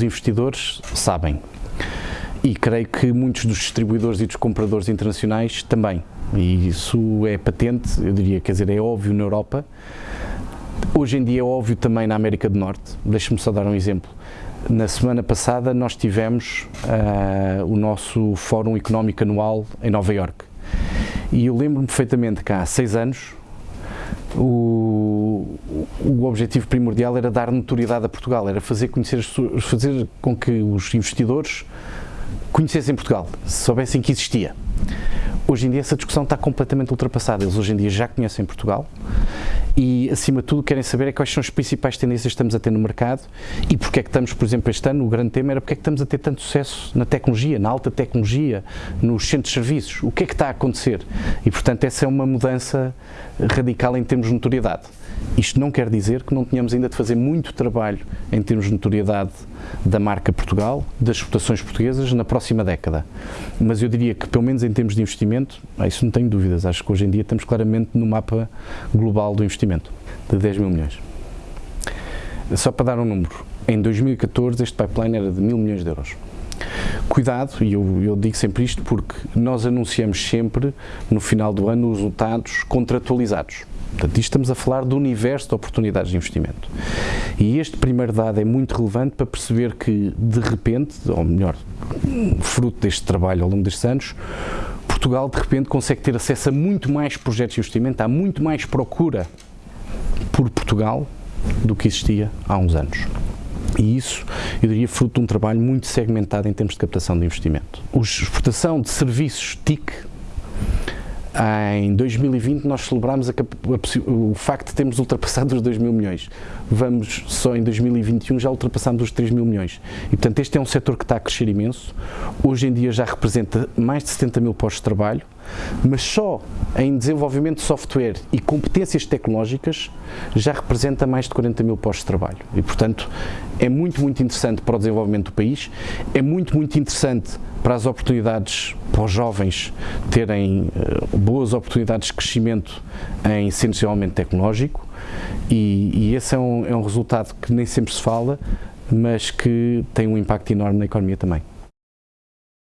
os investidores sabem. E creio que muitos dos distribuidores e dos compradores internacionais também. E isso é patente, eu diria, quer dizer, é óbvio na Europa. Hoje em dia é óbvio também na América do Norte. Deixe-me só dar um exemplo. Na semana passada nós tivemos uh, o nosso Fórum Económico Anual em Nova Iorque. E eu lembro-me perfeitamente que há seis anos o, o objetivo primordial era dar notoriedade a Portugal, era fazer, conhecer, fazer com que os investidores conhecessem Portugal, soubessem que existia. Hoje em dia essa discussão está completamente ultrapassada. Eles hoje em dia já conhecem Portugal e, acima de tudo, querem saber é quais são as principais tendências que estamos a ter no mercado e porque é que estamos, por exemplo, este ano, o grande tema era porque é que estamos a ter tanto sucesso na tecnologia, na alta tecnologia, nos centros de serviços. O que é que está a acontecer? E, portanto, essa é uma mudança radical em termos de notoriedade. Isto não quer dizer que não tenhamos ainda de fazer muito trabalho em termos de notoriedade da marca Portugal, das exportações portuguesas na próxima década. Mas eu diria que, pelo menos em termos de investimento, isso não tenho dúvidas. Acho que hoje em dia estamos claramente no mapa global do investimento, de 10 mil milhões. Só para dar um número, em 2014 este pipeline era de mil milhões de euros. Cuidado, e eu, eu, digo sempre isto porque nós anunciamos sempre no final do ano os resultados contratualizados. Portanto, isto estamos a falar do universo de oportunidades de investimento. E este primeiro dado é muito relevante para perceber que, de repente, ou melhor, fruto deste trabalho ao longo destes anos, Portugal, de repente, consegue ter acesso a muito mais projetos de investimento, há muito mais procura por Portugal do que existia há uns anos. E isso, eu diria, fruto de um trabalho muito segmentado em termos de captação de investimento. A exportação de serviços TIC em 2020 nós celebramos a, a, o facto de termos ultrapassado os 2 mil milhões. Vamos só em 2021 já ultrapassamos os 3 mil milhões. E portanto este é um setor que está a crescer imenso. Hoje em dia já representa mais de 70 mil postos de trabalho, mas só em desenvolvimento de software e competências tecnológicas já representa mais de 40 mil postos de trabalho. E portanto é muito, muito interessante para o desenvolvimento do país, é muito, muito interessante para as oportunidades, para os jovens terem uh, boas oportunidades de crescimento em centro tecnológico e, e esse é um, é um resultado que nem sempre se fala, mas que tem um impacto enorme na economia também.